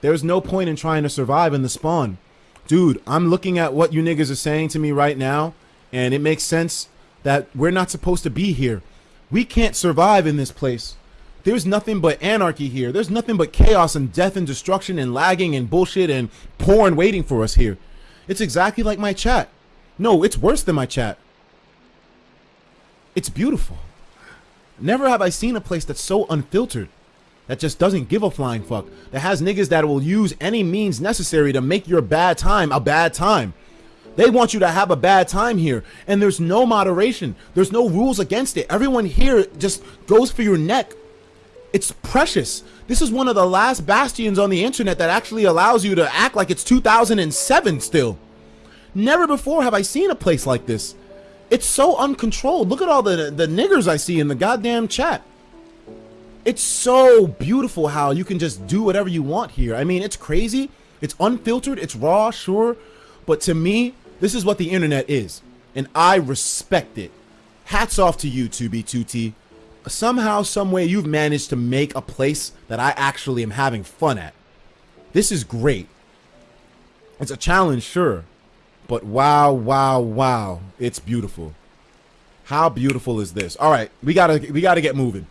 There's no point in trying to survive in the spawn. Dude, I'm looking at what you niggas are saying to me right now, and it makes sense that we're not supposed to be here. We can't survive in this place. There's nothing but anarchy here. There's nothing but chaos and death and destruction and lagging and bullshit and porn waiting for us here. It's exactly like my chat. No, it's worse than my chat. It's beautiful. Never have I seen a place that's so unfiltered, that just doesn't give a flying fuck, that has niggas that will use any means necessary to make your bad time a bad time. They want you to have a bad time here, and there's no moderation. There's no rules against it. Everyone here just goes for your neck. It's precious. This is one of the last bastions on the internet that actually allows you to act like it's 2007 still. Never before have I seen a place like this. It's so uncontrolled. Look at all the the niggers I see in the goddamn chat. It's so beautiful how you can just do whatever you want here. I mean, it's crazy. It's unfiltered. It's raw, sure. But to me, this is what the internet is. And I respect it. Hats off to you, 2B2T. Somehow, someway, you've managed to make a place that I actually am having fun at. This is great. It's a challenge, sure. But wow, wow, wow. It's beautiful. How beautiful is this? All right, we gotta we gotta get moving.